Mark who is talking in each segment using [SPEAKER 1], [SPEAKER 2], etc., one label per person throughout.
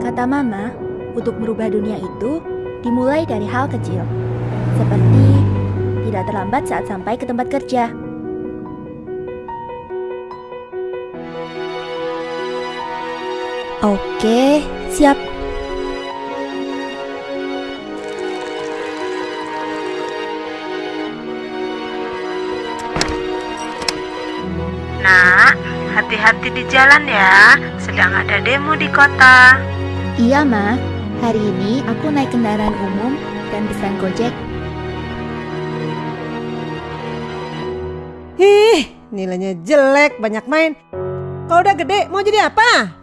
[SPEAKER 1] Kata Mama, untuk merubah dunia itu dimulai dari hal kecil, seperti tidak terlambat saat sampai ke tempat kerja. Oke, siap.
[SPEAKER 2] Nak, hati-hati di jalan ya. Sedang ada demo di kota.
[SPEAKER 1] Iya, Ma. Hari ini aku naik kendaraan umum dan pesan Gojek.
[SPEAKER 3] Ih, nilainya jelek, banyak main. Kalau udah gede, mau jadi apa?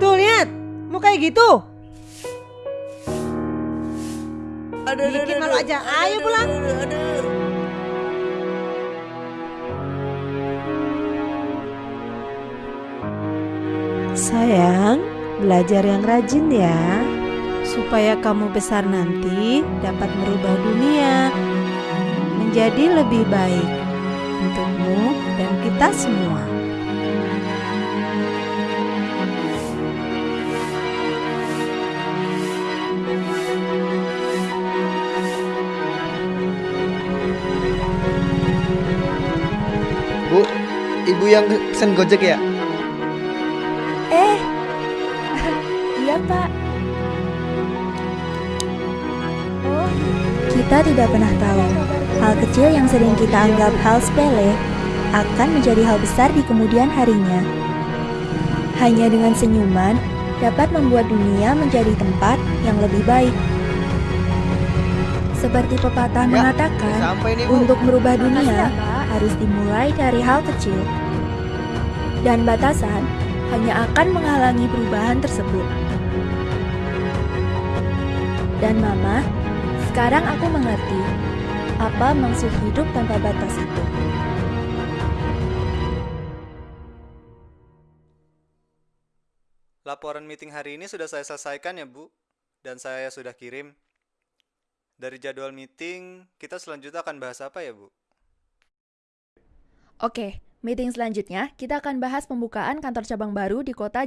[SPEAKER 3] Tuh, lihat. Mau kayak gitu. Bikin malu aja. Ayo pulang. Sayang, belajar yang rajin ya. Supaya kamu besar nanti dapat merubah dunia menjadi lebih baik untukmu dan kita semua.
[SPEAKER 4] Bu, ibu yang pesen Gojek ya?
[SPEAKER 1] Pak. Oh, kita tidak pernah tahu hal kecil yang sering kita anggap hal sepele akan menjadi hal besar di kemudian harinya. Hanya dengan senyuman dapat membuat dunia menjadi tempat yang lebih baik. Seperti pepatah
[SPEAKER 4] Ya,
[SPEAKER 1] mengatakan,
[SPEAKER 4] nih
[SPEAKER 1] untuk merubah dunia harus dimulai dari hal kecil. Dan batasan hanya akan menghalangi perubahan tersebut. Dan Mama, sekarang aku mengerti apa maksud hidup tanpa batas itu.
[SPEAKER 5] Laporan meeting hari ini sudah saya selesaikan ya Bu, dan saya sudah kirim. Dari jadwal meeting, kita selanjutnya akan bahas apa ya Bu?
[SPEAKER 1] Oke, meeting selanjutnya kita akan bahas pembukaan kantor cabang baru di kota